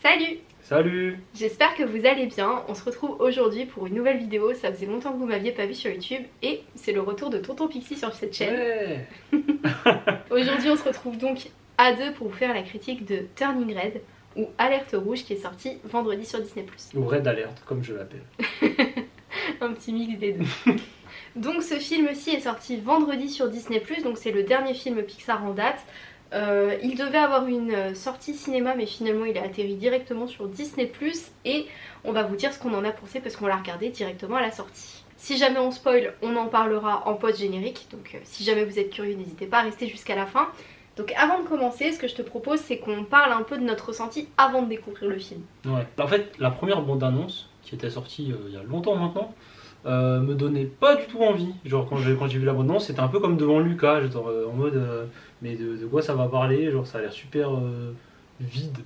Salut Salut J'espère que vous allez bien, on se retrouve aujourd'hui pour une nouvelle vidéo, ça faisait longtemps que vous m'aviez pas vu sur YouTube et c'est le retour de Tonton Pixie sur cette chaîne. Ouais. Aujourd'hui on se retrouve donc à deux pour vous faire la critique de Turning Red ou Alerte Rouge qui est sorti vendredi sur Disney+. Ou Red Alert, comme je l'appelle. Un petit mix des deux. Donc ce film-ci est sorti vendredi sur Disney+, donc c'est le dernier film Pixar en date. Euh, il devait avoir une euh, sortie cinéma mais finalement il a atterri directement sur Disney et on va vous dire ce qu'on en a pensé parce qu'on l'a regardé directement à la sortie. Si jamais on spoil, on en parlera en post-générique, donc euh, si jamais vous êtes curieux n'hésitez pas à rester jusqu'à la fin. Donc avant de commencer, ce que je te propose c'est qu'on parle un peu de notre ressenti avant de découvrir le film. Ouais. En fait, la première bande-annonce, qui était sortie il y a longtemps maintenant, euh, me donnait pas du tout envie. Genre quand j'ai quand j'ai vu la bande-annonce, c'était un peu comme devant Lucas, j'étais en mode euh, mais de, de, quoi ça va parler? Genre ça a l'air super euh, vide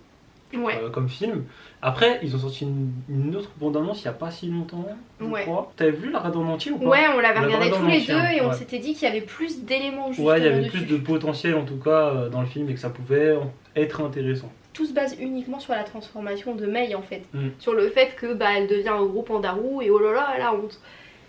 ouais. comme film. Après, ils ont sorti une, une autre bande-annonce il y a pas si longtemps, je ouais. crois. T'avais vu la regarder en entier ou pas? Ouais, on l'avait regardé tous les deux et on s'était dit qu'il y avait plus d'éléments justement Ouais, il y avait dessus. plus de potentiel en tout cas dans le film et que ça pouvait être intéressant. Tout se base uniquement sur la transformation de Mei en fait. Mm. Sur le fait que bah elle devient un gros pandarou et oh là là la honte.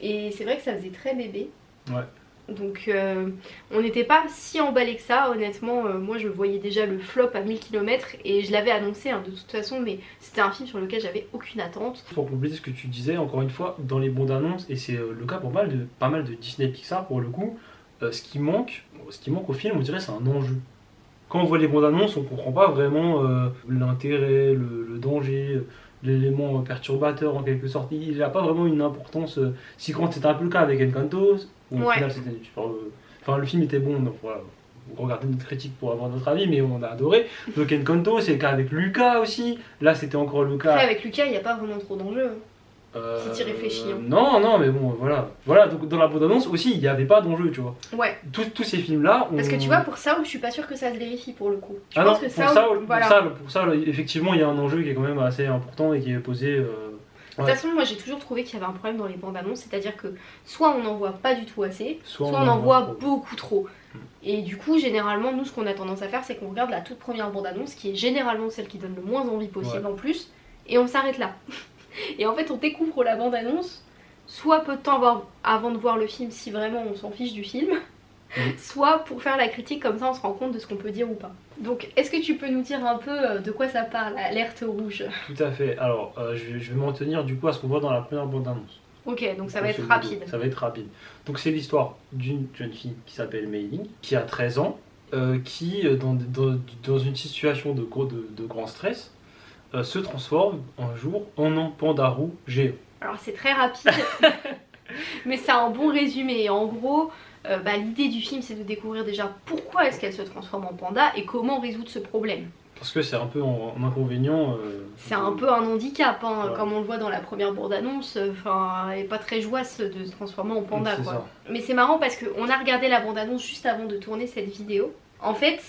Et c'est vrai que ça faisait très bébé. Ouais. Donc euh, on n'était pas si emballé que ça, honnêtement. euh, moi je voyais déjà le flop à 1000 km et je l'avais annoncé hein, de toute façon, mais c'était un film sur lequel j'avais aucune attente. Pour compléter ce que tu disais, encore une fois, dans les bandes annonces, et c'est euh, le cas pour pas mal de, pas mal de Disney Pixar pour le coup, euh, ce, qui manque, ce qui manque au film, on dirait, c'est un enjeu. Quand on voit les bandes annonces, on comprend pas vraiment euh, l'intérêt, le, le danger, l'élément perturbateur en quelque sorte. Il n'a pas vraiment une importance euh, si grande. C'était un peu le cas avec Encanto, où au Ouais. final c'était euh, Enfin, le film était bon, donc voilà. Regardez notre critique pour avoir notre avis, mais on a adoré. Donc Encanto, c'est le cas avec Lucas aussi. Là, c'était encore le cas. Après avec Lucas il n'y a pas vraiment trop d'enjeux. Euh, Si t'y réfléchis, hein. Non, non, mais bon, voilà. Voilà, donc dans la bande-annonce aussi, il n'y avait pas d'enjeu, tu vois. Ouais, Tous, tous ces films-là. parce que on- tu vois pour ça je suis pas sûre que ça se vérifie pour le coup. Je Ah pense non, que pour ça, ça, pour, voilà. ça, pour ça, effectivement, il y a un enjeu qui est quand même assez important et qui est posé. euh, De toute façon, moi j'ai toujours trouvé qu'il y avait un problème dans les bandes annonces, c'est-à-dire que soit on n'en voit pas du tout assez, soit, soit on en voit trop. beaucoup trop. Mm. Et du coup, généralement, nous ce qu'on a tendance à faire, c'est qu'on regarde la toute première bande annonce, qui est généralement celle qui donne le moins envie possible Ouais. en plus, et on s'arrête là. et en fait, on découvre la bande annonce, soit peu de temps avant- de voir le film, si vraiment on s'en fiche du film. Soit pour faire la critique, comme ça on se rend compte de ce qu'on peut dire ou pas. Donc, est-ce que tu peux nous dire un peu euh, de quoi ça parle, alerte rouge? Tout à fait. Alors, euh, je vais, je vais m'en tenir du coup à ce qu'on voit dans la première bande-annonce. Ok, donc ça va être rapide. Ça va être rapide. Donc, c'est l'histoire d'une jeune fille qui s'appelle Mei Ling, qui a 13 ans, euh, qui, dans, dans, dans une situation de, gros, de, de grand stress, euh, se transforme un jour en un pandarou géant. Alors c'est très rapide, mais c'est un bon résumé. En gros, euh, bah, l'idée du film c'est de découvrir déjà pourquoi est-ce qu'elle se transforme en panda et comment résoudre ce problème. Parce que c'est un peu en, en inconvénient. euh, C'est un peu un handicap, hein, Ouais. comme on le voit dans la première bande-annonce. Enfin, elle est pas très joyeuse de se transformer en panda c'est quoi. ça. Mais c'est marrant parce qu'on a regardé la bande-annonce juste avant de tourner cette vidéo. En fait,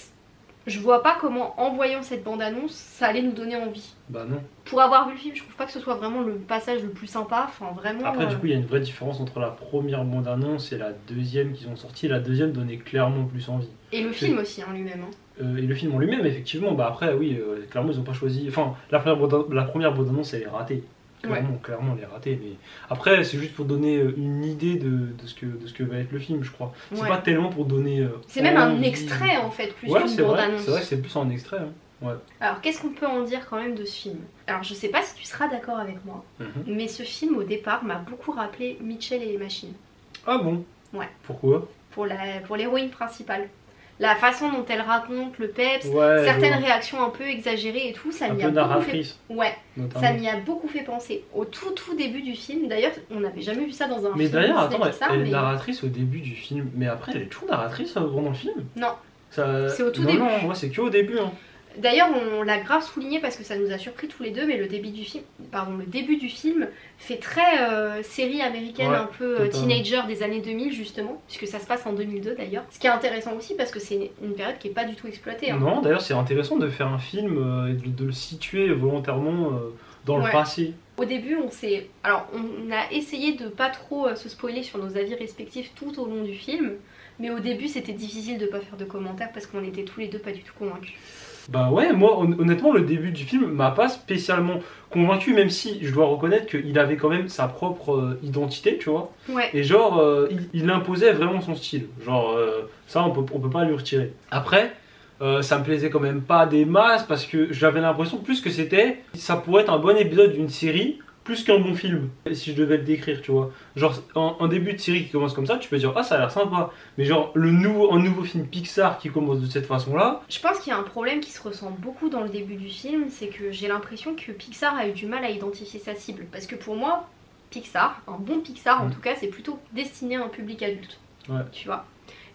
je vois pas comment en voyant cette bande-annonce ça allait nous donner envie. Bah non. Pour avoir vu le film, je trouve pas que ce soit vraiment le passage le plus sympa. Enfin, vraiment. Après, euh, du coup, il y a une vraie différence entre la première bande-annonce et la deuxième qu'ils ont sortie. La deuxième donnait clairement plus envie. Et le film aussi en lui-même. hein. Euh, et le film en lui-même, effectivement, bah après, oui, euh, clairement, ils ont pas choisi. Enfin, la première, bande- la première bande-annonce, elle est ratée. Clairement, clairement, elle est ratée. Mais après, c'est juste pour donner euh, une idée de, de ce que, de ce que va être le film, je crois. C'est Ouais. pas tellement pour donner. euh, C'est même un extrait en fait, plus Ouais, qu'une bande-annonce. C'est vrai que c'est plus un extrait. hein. Alors qu'est-ce qu'on peut en dire quand même de ce film? Alors je sais pas si tu seras d'accord avec moi, Mhm. mais ce film au départ m'a beaucoup rappelé Mitchell et les machines, Ah bon? Ouais. Pourquoi? Pour la pour l'héroïne principale. La façon dont elle raconte le peps, Ouais. certaines réactions un peu exagérées et tout, ça m'y a beaucoup fait... Ouais, notamment. ça m'y a beaucoup fait penser. Au tout tout début du film, d'ailleurs on n'avait jamais vu ça dans un Mais film d'ailleurs, Disney attends, Pixar, elle est mais- narratrice au début du film, mais après elle est toujours narratrice euh, pendant le film? Non. Ça- C'est au tout non, début. Non, moi c'est que au début. Hein. D'ailleurs, on l'a grave souligné parce que ça nous a surpris tous les deux, mais le début du film, pardon, le début du film fait très euh, série américaine, Ouais, un peu euh, teenager des années 2000 justement, puisque ça se passe en 2002 d'ailleurs. Ce qui est intéressant aussi parce que c'est une période qui est pas du tout exploitée. hein. Non, d'ailleurs c'est intéressant de faire un film euh, et de, de le situer volontairement dans Ouais. le passé. Au début, on s'est, alors on a essayé de pas trop se spoiler sur nos avis respectifs tout au long du film. Mais au début, c'était difficile de pas faire de commentaires parce qu'on était tous les deux pas du tout convaincus. Bah ouais, moi hon- honnêtement le début du film m'a pas spécialement convaincu, même si je dois reconnaître qu'il avait quand même sa propre euh, identité, tu vois. Ouais. Et genre, euh, il, il imposait vraiment son style. Genre, euh, ça on peut, on peut pas lui retirer. Après, ça me plaisait quand même pas des masses parce que j'avais l'impression plus que c'était, ça pourrait être un bon épisode d'une série plus qu'un bon film. Si je devais le décrire, tu vois. Genre, en, en début de série qui commence comme ça, tu peux dire, ah ça a l'air sympa. Mais genre, le nouveau, un nouveau film Pixar qui commence de cette façon-là, Je pense qu'il y a un problème qui se ressent beaucoup dans le début du film, c'est que j'ai l'impression que Pixar a eu du mal à identifier sa cible. Parce que pour moi, Pixar, un bon Pixar en Mm. tout cas, c'est plutôt destiné à un public adulte. Ouais. Tu vois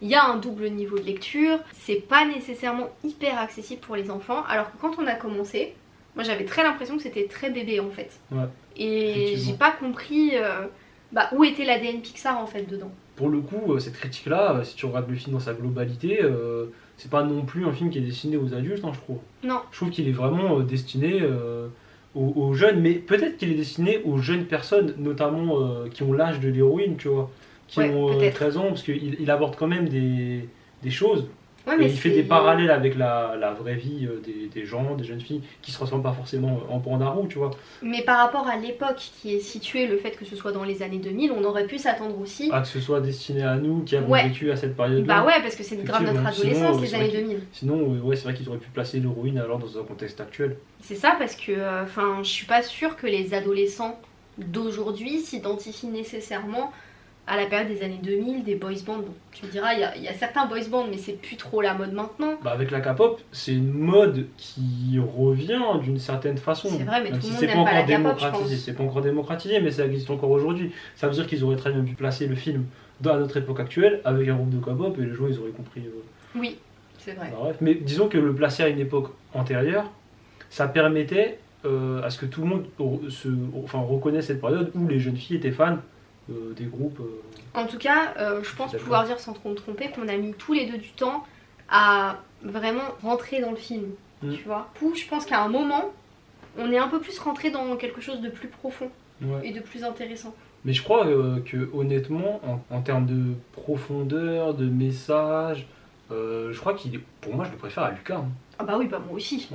il y a un double niveau de lecture, c'est pas nécessairement hyper accessible pour les enfants, alors que quand on a commencé, moi j'avais très l'impression que c'était très bébé en fait. Ouais, Et j'ai pas compris euh, bah, où était l'ADN Pixar en fait dedans. pour le coup, euh, cette critique-là, euh, si tu regardes le film dans sa globalité, euh, c'est pas non plus un film qui est destiné aux adultes, hein, je trouve. Non. Je trouve qu'il est vraiment destiné euh, aux, aux jeunes, mais peut-être qu'il est destiné aux jeunes personnes, notamment qui ont l'âge de l'héroïne, tu vois, qui Ouais, ont euh, peut-être. 13 ans, parce qu'il il aborde quand même des, des choses. Ouais, et il fait des parallèles avec la, la vraie vie euh, des, des gens, des jeunes filles, qui se ressemblent pas forcément en pandarou, tu vois. Mais par rapport à l'époque qui est située, le fait que ce soit dans les années 2000, on aurait pu s'attendre aussi. Ah, que ce soit destiné à nous, qui avons Ouais. vécu à cette période-là. Bah ouais, parce que c'est grave notre adolescence, Sinon, les années vrai 2000. Sinon, euh, ouais, c'est vrai qu'ils auraient pu placer l'héroïne alors dans un contexte actuel. C'est ça parce que, euh, enfin, je suis pas sûre que les adolescents d'aujourd'hui s'identifient nécessairement à la période des années 2000, des boys bands. Bon, tu me diras, il y a- il y, a certains boys bands, mais c'est plus trop la mode maintenant. Bah, avec la K-pop, c'est une mode qui revient d'une certaine façon. C'est vrai, mais Même tout le si monde c'est n'aime pas pas la encore K-pop, je démocratisé. pense. C'est pas encore démocratisé, mais ça existe encore aujourd'hui. Ça veut dire qu'ils auraient très bien pu placer le film dans notre époque actuelle avec un groupe de K-pop et les gens ils auraient compris. euh, Oui, c'est vrai. bah, bref. Mais disons que le placer à une époque antérieure, ça permettait euh, à ce que tout le monde se, enfin, reconnaisse cette période où les jeunes filles étaient fans euh, des groupes. euh, En tout cas, euh, je pense pouvoir dire sans trop me tromper qu'on a mis tous les deux du temps à vraiment rentrer dans le film. Mm. Tu vois Où je pense qu'à un moment, on est un peu plus rentré dans quelque chose de plus profond ouais. et de plus intéressant. Mais je crois euh, que honnêtement, en, en termes de profondeur, de message, je crois qu'il est, pour moi, je le préfère à Lucas. hein. Ah bah oui, bah moi aussi.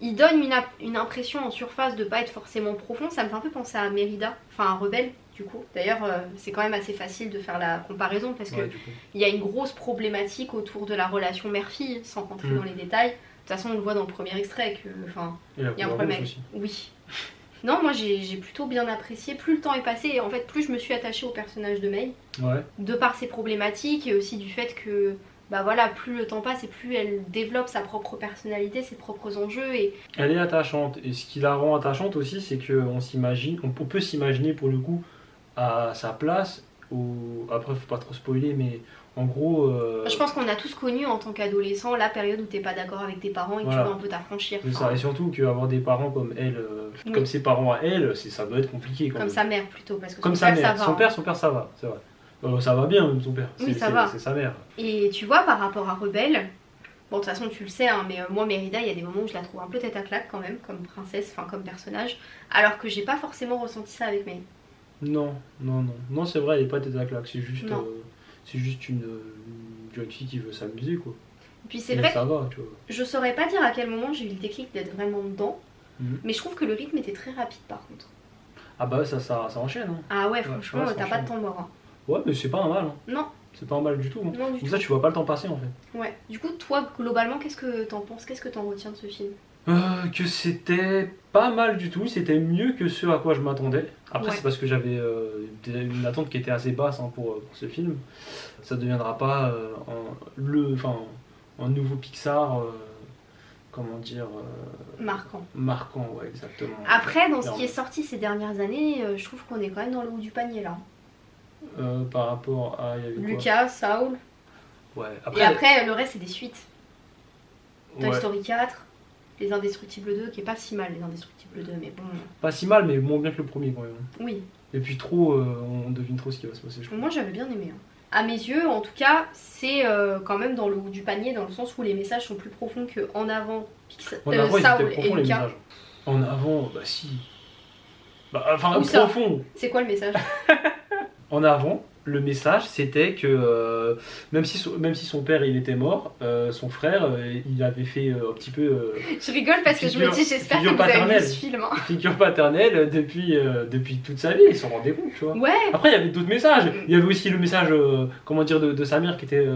Il donne une impression en surface de pas être forcément profond. Ça me fait un peu penser à Mérida, enfin à Rebelle du coup. D'ailleurs, euh, c'est quand même assez facile de faire la comparaison parce qu'il Ouais, y a une grosse problématique autour de la relation mère-fille, sans rentrer Mm. dans les détails. De toute façon, on le voit dans le premier extrait que, enfin, il y a un problème. aussi. Oui. Non, moi j'ai j'ai plutôt bien apprécié. Plus le temps est passé, et en fait, plus je me suis attachée au personnage de May, Ouais. de par ses problématiques et aussi du fait que, bah voilà, plus le temps passe et plus elle développe sa propre personnalité, ses propres enjeux. Et Elle est attachante. Et ce qui la rend attachante aussi, c'est qu'on s'imagine, on peut s'imaginer pour le coup à sa place. Au... Après, faut pas trop spoiler, mais en gros. euh, je pense qu'on a tous connu en tant qu'adolescent la période où t'es pas d'accord avec tes parents et que tu dois un peu t'affranchir. c'est ça. Et surtout qu'avoir des parents comme elle, euh, Oui. comme ses parents à elle, ça doit être compliqué quand comme même. sa mère plutôt, parce que Comme son sa père, mère. ça va. Son hein. père, son père, ça va, c'est vrai. Euh, ça va bien même son père. Oui, C'est- ça c'est- va. C'est sa mère. Et tu vois, par rapport à Rebelle, bon, de toute façon, tu le sais, hein, mais euh, moi, Mérida, il y a des moments où je la trouve un peu tête à claque quand même, comme princesse, enfin, comme personnage, alors que j'ai pas forcément ressenti ça avec May. Non, non, non. Non, c'est vrai, elle est pas tête à claque. C'est juste, Non. euh, c'est juste une, une jeune fille qui veut s'amuser, quoi. Et puis c'est vrai ça va, tu vois. je saurais pas dire à quel moment j'ai eu le déclic d'être vraiment dedans, Mhm. mais je trouve que le rythme était très rapide par contre. Ah bah ça, ça, ça enchaîne. Hein. Ah ouais, franchement, ouais, ça t'as pas de temps mort. hein. Ouais, mais c'est pas un mal. Hein. Non, C'est pas un mal du tout. hein. non du Comme tout. ça, tu vois pas le temps passer en fait. Ouais. Du coup, toi, globalement, qu'est-ce que t'en penses? Qu'est-ce que t'en retiens de ce film? Euh, que c'était pas mal du tout, c'était mieux que ce à quoi je m'attendais. Après, Ouais. c'est parce que j'avais euh, une attente qui était assez basse hein, pour, euh, pour ce film. Ça ne deviendra pas euh, un, le, enfin, un nouveau Pixar, euh, comment dire, Marquant. marquant, ouais, exactement. Après, dans ce qui est sorti ces dernières années, je trouve qu'on est quand même dans le haut du panier là. Par rapport à. il y avait quoi? Lucas, Saul, Ouais, et après, le reste, c'est des suites. Toy ouais, Story 4, Les Indestructibles 2, qui est pas si mal, Les Indestructibles 2, mais bon, pas si mal, mais moins bien que le premier quand même. oui. Et puis trop, euh, on devine trop ce qui va se passer, je crois. Moi, j'avais bien aimé. hein. À mes yeux, en tout cas, c'est euh, quand même dans le haut du panier, dans le sens où les messages sont plus profonds que En avant, Pixar, En euh, avant, Saul et Lucas. En avant, bah si. Bah, enfin, profond. C'est quoi le message? En avant, le message c'était que euh, même, si son, même si son père il était mort, euh, son frère euh, il avait fait un petit peu Je rigole parce que je me dis, j'espère que vous avez vu ce film. hein. figure paternelle depuis, depuis toute sa vie, il s'en rendait compte, tu vois. Ouais, Après, il y avait d'autres messages. Il y avait aussi le message, comment dire, de, de sa mère qui était,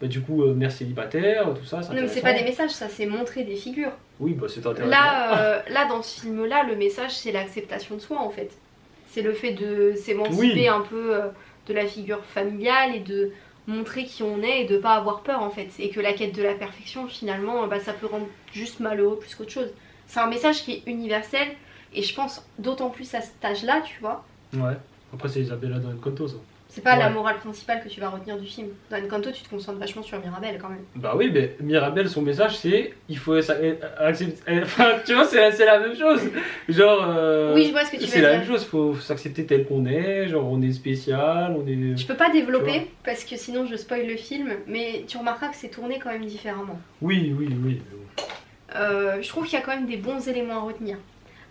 bah, du coup, mère célibataire, tout ça. non mais c'est pas des messages, ça c'est montrer des figures. Oui, bah c'est intéressant. Là, là dans ce film-là, le message c'est l'acceptation de soi en fait. C'est le fait de s'émanciper Oui. un peu de la figure familiale et de montrer qui on est et de pas avoir peur en fait. Et que la quête de la perfection finalement, bah, ça peut rendre juste malheureux plus qu'autre chose. C'est un message qui est universel et je pense d'autant plus à cet âge-là, tu vois. Ouais. Après, c'est Isabella dans Encanto, ça. C'est pas la morale principale que tu vas retenir du film. Dans Encanto, tu te concentres vachement sur Mirabelle quand même. Bah oui, mais Mirabelle, son message, c'est il faut euh, accepter. Enfin, tu vois, c'est la même chose. Genre. euh, Oui, je vois ce que tu veux C'est la dire. même chose, faut s'accepter tel qu'on est, genre on est spécial, on est. Je peux pas développer parce que sinon je spoil le film, mais tu remarqueras que c'est tourné quand même différemment. Oui, oui, oui. Euh, je trouve qu'il y a quand même des bons éléments à retenir.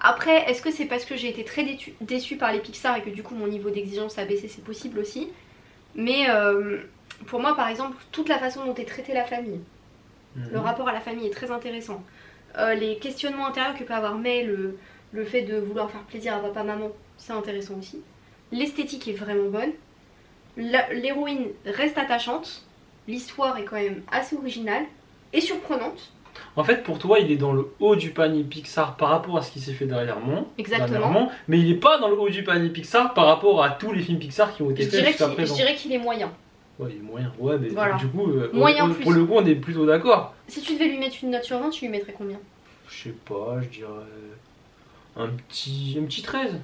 Après, est-ce que c'est parce que j'ai été très déçue déçue par les Pixar et que du coup mon niveau d'exigence a baissé C'est possible aussi. Mais euh, pour moi, par exemple, toute la façon dont est traitée la famille, le Mhm. rapport à la famille est très intéressant. Euh, les questionnements intérieurs que peut avoir May, le, le fait de vouloir faire plaisir à papa-maman, c'est intéressant aussi. L'esthétique est vraiment bonne. L'héroïne reste attachante. L'histoire est quand même assez originale et surprenante. En fait, pour toi, il est dans le haut du panier Pixar par rapport à ce qui s'est fait dernièrement. Exactement. dernièrement, mais il n'est pas dans le haut du panier Pixar par rapport à tous les films Pixar qui ont été faits jusqu'à je dirais qu'il est moyen. Ouais, il est moyen. Ouais, mais Voilà. du coup, euh, on- Moyen on- pour le coup, on est plutôt d'accord. Si tu devais lui mettre une note sur 20, tu lui mettrais combien? Je sais pas, je dirais un petit, un petit 13.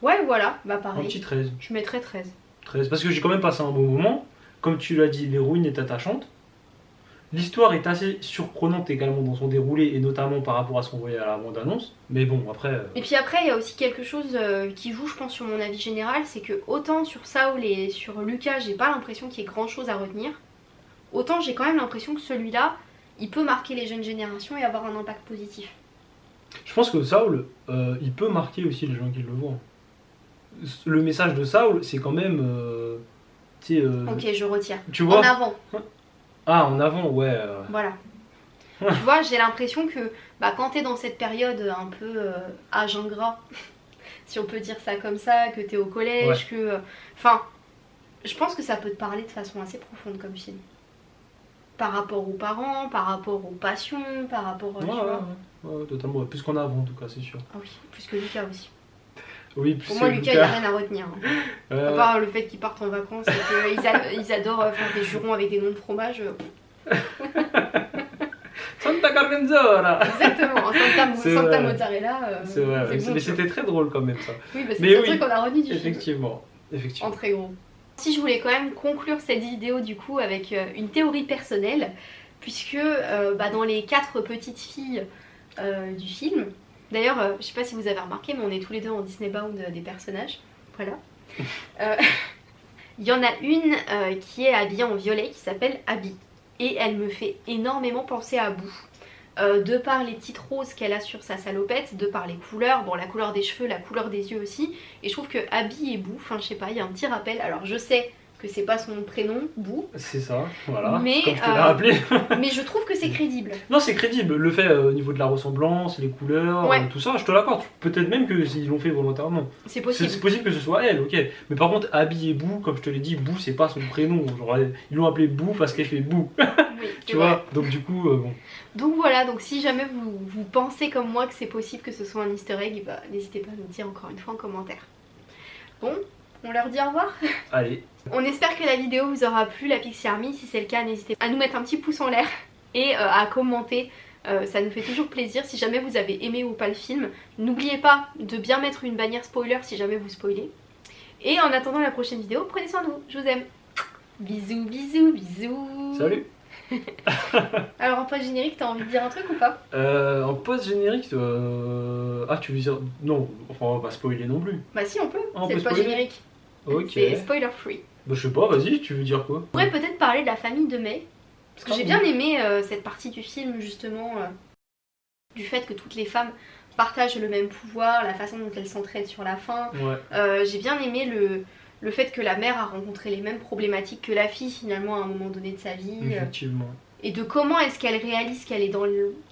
Ouais, voilà, bah Un pareil. petit 13. Je mettrais 13. 13. Parce que j'ai quand même passé un bon moment. Comme tu l'as dit, l'héroïne est attachante. L'histoire est assez surprenante également dans son déroulé et notamment par rapport à ce qu'on voyait à la bande-annonce. Mais bon, après. euh, Et puis après, il y a aussi quelque chose euh, qui joue, je pense, sur mon avis général, c'est que autant sur Saul et sur Lucas, j'ai pas l'impression qu'il y ait grand chose à retenir, autant j'ai quand même l'impression que celui-là, il peut marquer les jeunes générations et avoir un impact positif. Je pense que Saul, euh, il peut marquer aussi les gens qui le voient. Le message de Saul, c'est quand même. euh, euh, Ok, je retire. tu vois En avant, Ah, en avant, ouais. euh, voilà. Tu vois, j'ai l'impression que bah, quand t'es dans cette période un peu euh, âge ingrat, si on peut dire ça comme ça, que t'es au collège, que. euh, Enfin, je pense que ça peut te parler de façon assez profonde comme film. Par rapport aux parents, par rapport aux passions, par rapport. euh, ouais, tu ouais, vois. ouais, totalement. Plus qu'en avant, en tout cas, c'est sûr. Ah oui, plus que Lucas aussi. Oui, Pour moi, Lucas, il n'y a rien à retenir. hein. À part le fait qu'ils partent en vacances et qu'ils ils adorent euh, faire des jurons avec des noms de fromage. euh, Santa Carmenzora Exactement, Santa, Santa. Mozzarella. euh, C'est vrai, bon, mais c'était très drôle quand même ça. Oui, bah, c'est le oui. truc qu'on a retenu du film. Effectivement. En Effectivement. très gros. Si je voulais quand même conclure cette vidéo du coup avec une théorie personnelle, puisque euh, bah, dans les quatre petites filles euh, du film, d'ailleurs euh, je sais pas si vous avez remarqué mais on est tous les deux en Disney Bound euh, des personnages, voilà. Euh, Il y en a une euh, qui est habillée en violet qui s'appelle Abby et elle me fait énormément penser à Boo. De par les petites roses qu'elle a sur sa salopette, de par les couleurs, bon la couleur des cheveux, la couleur des yeux aussi, et je trouve que Abby et Boo, enfin je sais pas, il y a un petit rappel. Alors je sais que c'est pas son prénom, Boo, C'est ça, voilà. Mais, Comme je te l'ai euh, rappelé. mais je trouve que c'est crédible. non, c'est crédible. Le fait euh, au niveau de la ressemblance, les couleurs, Ouais. euh, tout ça, je te l'accorde. Peut-être même que s'ils l'ont fait volontairement. C'est possible. c'est possible que ce soit elle, ok. Mais par contre, Abby et Boo, comme je te l'ai dit, Boo, c'est pas son prénom. Genre, ils l'ont appelé Boo parce qu'elle fait. Oui, c'est tu vrai. vois Donc, du coup, euh, bon. Donc voilà, donc si jamais vous, vous pensez comme moi que c'est possible que ce soit un easter egg, bah, n'hésitez pas à nous dire encore une fois en commentaire. Bon, on leur dit au revoir Allez. On espère que la vidéo vous aura plu, la Pixie Army. Si c'est le cas, n'hésitez pas à nous mettre un petit pouce en l'air et euh, à commenter. Euh, ça nous fait toujours plaisir. Si jamais vous avez aimé ou pas le film, n'oubliez pas de bien mettre une bannière spoiler si jamais vous spoilez. Et en attendant la prochaine vidéo, prenez soin de vous. Je vous aime. Bisous, bisous, bisous. Salut Alors en post générique, t'as envie de dire un truc ou pas? Euh, En post-générique, euh... ah, tu veux dire. Non, enfin, on va pas spoiler non plus. Bah si, on peut. Ah, c'est le spoiler générique. Ok. C'est spoiler free. Bah, je sais pas, vas-y, tu veux dire quoi On pourrait peut-être parler de la famille de May. Parce que j'ai bien aimé euh, cette partie du film justement euh, du fait que toutes les femmes partagent le même pouvoir, la façon dont elles s'entraident sur la fin. Ouais. Euh, j'ai bien aimé le, le fait que la mère a rencontré les mêmes problématiques que la fille finalement à un moment donné de sa vie. Effectivement. et de comment est-ce qu'elle réalise qu'elle est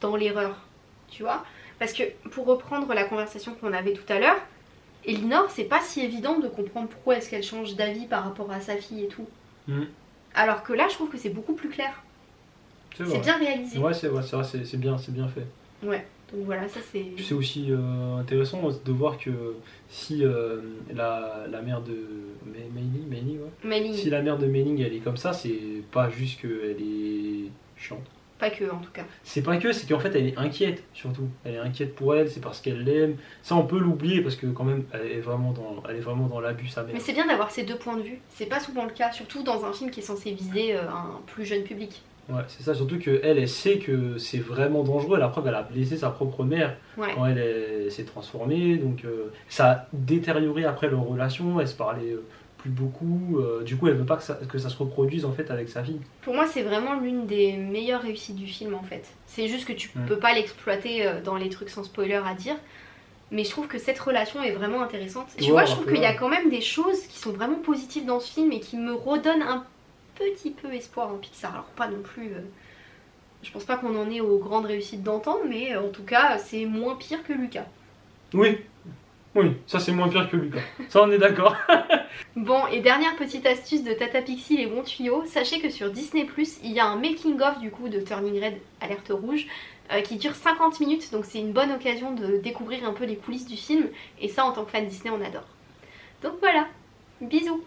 dans l'erreur, tu vois Parce que pour reprendre la conversation qu'on avait tout à l'heure, Elinor, c'est pas si évident de comprendre pourquoi est-ce qu'elle change d'avis par rapport à sa fille et tout. Mm. Alors que là, je trouve que c'est beaucoup plus clair. C'est bien réalisé. Ouais, c'est vrai, c'est vrai, c'est c'est bien, c'est bien fait. Ouais. Donc voilà, ça c'est. C'est aussi euh, intéressant de voir que si euh, la, la mère de ouais. Manning. si la mère de Manning elle est comme ça, c'est pas juste qu'elle est chiante. Pas que en tout cas. C'est pas que, c'est qu'en fait elle est inquiète surtout. Elle est inquiète pour elle, c'est parce qu'elle l'aime. Ça on peut l'oublier parce que quand même elle est vraiment dans, elle est vraiment dans l'abus sa mère. Mais c'est bien d'avoir ces deux points de vue. C'est pas souvent le cas, surtout dans un film qui est censé viser euh, un plus jeune public. Ouais, c'est ça, surtout que elle, sait que c'est vraiment dangereux. La preuve, elle a blessé sa propre mère Ouais. quand elle, est- s'est transformée. Donc euh, ça a détérioré après leur relation. Elle se parlait euh, plus beaucoup. euh, du coup, elle veut pas que ça, que ça se reproduise en fait avec sa fille. Pour moi, c'est vraiment l'une des meilleures réussites du film en fait. C'est juste que tu Mm. peux pas l'exploiter euh, dans les trucs sans spoiler à dire. Mais je trouve que cette relation est vraiment intéressante. Tu vois, je trouve qu'il y a quand même des choses qui sont vraiment positives dans ce film et qui me redonnent un petit peu espoir en Pixar. Alors, pas non plus. euh, Je pense pas qu'on en est aux grandes réussites d'antan, mais en tout cas, c'est moins pire que Lucas. Oui, oui, ça c'est moins pire que Lucas. Ça on est d'accord. Bon, et dernière petite astuce de Tata Pixie, les bons tuyaux, sachez que sur Disney+, il y a un making-of du coup de Turning Red Alerte Rouge euh, qui dure 50 minutes, donc c'est une bonne occasion de découvrir un peu les coulisses du film, et ça en tant que fan Disney on adore. Donc voilà, bisous